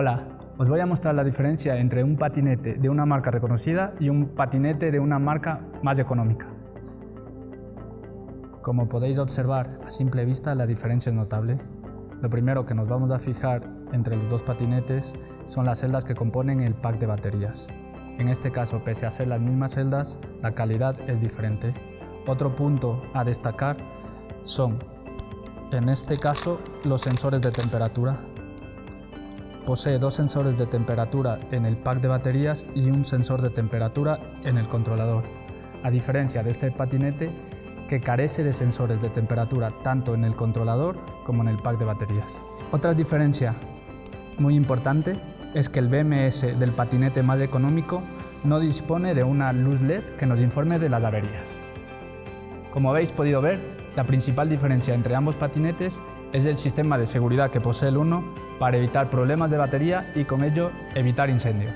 Hola, os voy a mostrar la diferencia entre un patinete de una marca reconocida y un patinete de una marca más económica. Como podéis observar a simple vista la diferencia es notable. Lo primero que nos vamos a fijar entre los dos patinetes son las celdas que componen el pack de baterías. En este caso, pese a ser las mismas celdas, la calidad es diferente. Otro punto a destacar son, en este caso, los sensores de temperatura. Posee dos sensores de temperatura en el pack de baterías y un sensor de temperatura en el controlador, a diferencia de este patinete que carece de sensores de temperatura tanto en el controlador como en el pack de baterías. Otra diferencia muy importante es que el BMS del patinete más económico no dispone de una luz LED que nos informe de las averías. Como habéis podido ver, la principal diferencia entre ambos patinetes es el sistema de seguridad que posee el uno para evitar problemas de batería y con ello evitar incendios.